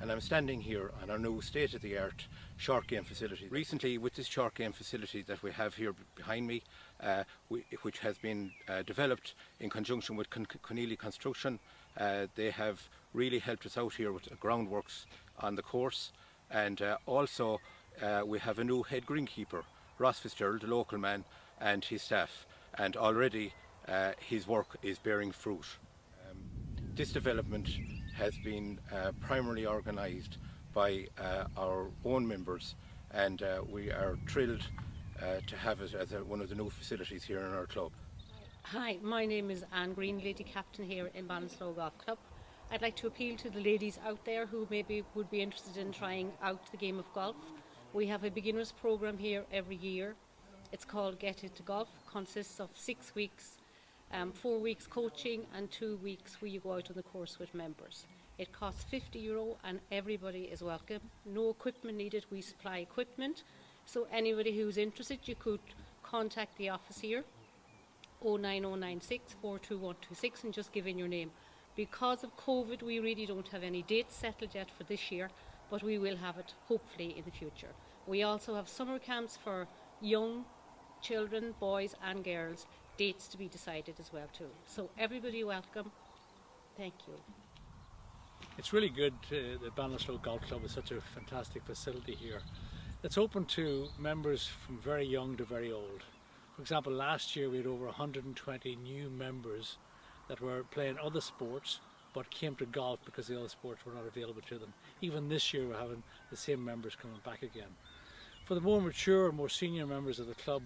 and I'm standing here on our new state-of-the-art short game facility. Recently with this short game facility that we have here behind me, uh, we, which has been uh, developed in conjunction with Con Conneely Construction, uh, they have really helped us out here with groundworks on the course and uh, also uh, we have a new head greenkeeper, Ross Fitzgerald, the local man and his staff and already uh, his work is bearing fruit. Um, this development has been uh, primarily organised by uh, our own members and uh, we are thrilled to have it as a, one of the new facilities here in our club. Hi, my name is Anne Green, Lady Captain here in Ballinasloe Golf Club. I'd like to appeal to the ladies out there who maybe would be interested in trying out the game of golf. We have a beginners program here every year. It's called Get Into Golf, consists of six weeks, um, four weeks coaching and two weeks where you go out on the course with members. It costs 50 euro and everybody is welcome. No equipment needed, we supply equipment. So anybody who's interested, you could contact the office here 09096 42126 and just give in your name. Because of COVID, we really don't have any dates settled yet for this year, but we will have it hopefully in the future. We also have summer camps for young children, boys and girls, dates to be decided as well too. So everybody welcome. Thank you. It's really good uh, that Ballinasloe Golf Club is such a fantastic facility here. It's open to members from very young to very old. For example, last year we had over 120 new members that were playing other sports but came to golf because the other sports were not available to them. Even this year we're having the same members coming back again. For the more mature, more senior members of the club,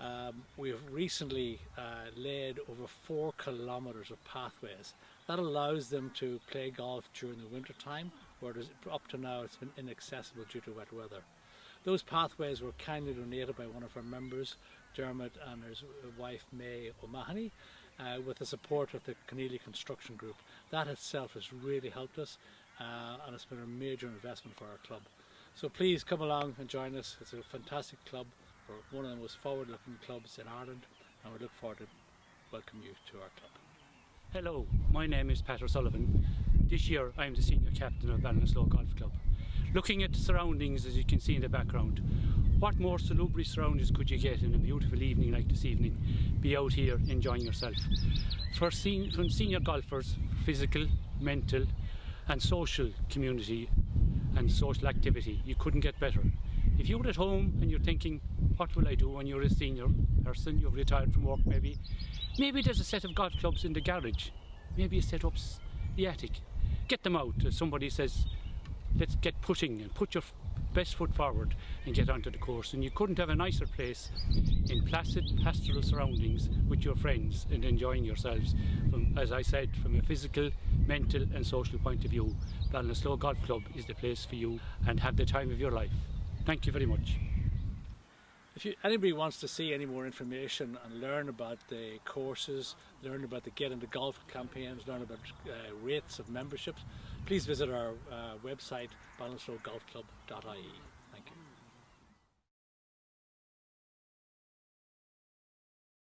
um, we have recently uh, laid over four kilometres of pathways. That allows them to play golf during the winter time, where up to now it's been inaccessible due to wet weather. Those pathways were kindly donated by one of our members, Dermot and his wife May O'Mahony, uh, with the support of the Conneely Construction Group. That itself has really helped us uh, and it's been a major investment for our club. So please come along and join us. It's a fantastic club. We're one of the most forward-looking clubs in Ireland and we look forward to welcome you to our club. Hello, my name is Pat O'Sullivan. This year I am the senior captain of Ballinasloe Golf Club. Looking at the surroundings as you can see in the background, what more salubrious surroundings could you get in a beautiful evening like this evening? Be out here enjoying yourself. For sen from senior golfers, physical, mental and social community and social activity, you couldn't get better. If you're at home and you're thinking, what will I do when you're a senior person, you've retired from work maybe, maybe there's a set of golf clubs in the garage, maybe you set up the attic. Get them out. Somebody says, let's get pushing and put your best foot forward and get onto the course. And you couldn't have a nicer place in placid pastoral surroundings with your friends and enjoying yourselves from as I said from a physical mental and social point of view. Ballinasloe Golf Club is the place for you and have the time of your life thank you very much if you, anybody wants to see any more information and learn about the courses, learn about the Get into Golf campaigns, learn about uh, rates of memberships, please visit our uh, website ballinasloegolfclub.ie.